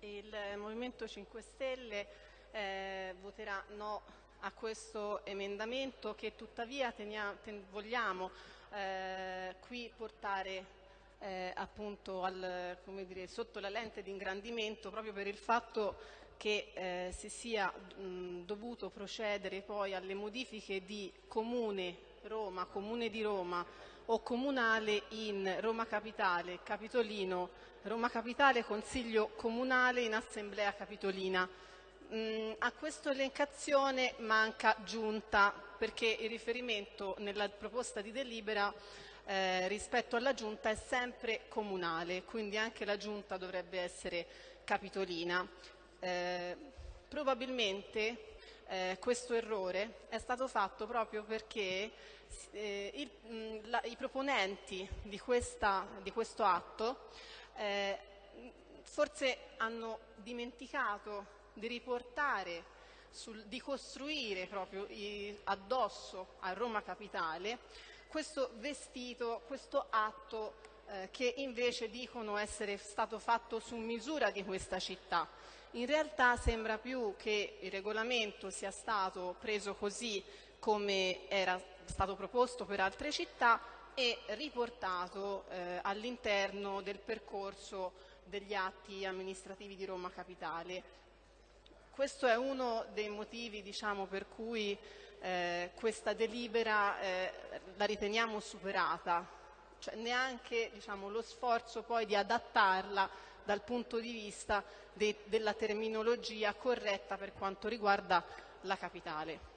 Il Movimento 5 Stelle eh, voterà no a questo emendamento che tuttavia tenia, ten, vogliamo eh, qui portare eh, appunto al, dire, sotto la lente di ingrandimento proprio per il fatto che eh, si sia mh, dovuto procedere poi alle modifiche di Comune Roma, Comune di Roma o Comunale in Roma Capitale, Capitolino, Roma Capitale, Consiglio Comunale in Assemblea Capitolina. Mm, a questa elencazione manca giunta perché il riferimento nella proposta di delibera eh, rispetto alla giunta è sempre comunale, quindi anche la giunta dovrebbe essere capitolina. Eh, probabilmente eh, questo errore è stato fatto proprio perché eh, il, mh, la, i proponenti di, questa, di questo atto eh, forse hanno dimenticato di riportare, sul, di costruire proprio i, addosso a Roma Capitale questo vestito, questo atto eh, che invece dicono essere stato fatto su misura di questa città. In realtà sembra più che il regolamento sia stato preso così come era stato proposto per altre città e riportato eh, all'interno del percorso degli atti amministrativi di Roma Capitale. Questo è uno dei motivi diciamo, per cui eh, questa delibera eh, la riteniamo superata, cioè neanche diciamo, lo sforzo poi di adattarla dal punto di vista de della terminologia corretta per quanto riguarda la capitale.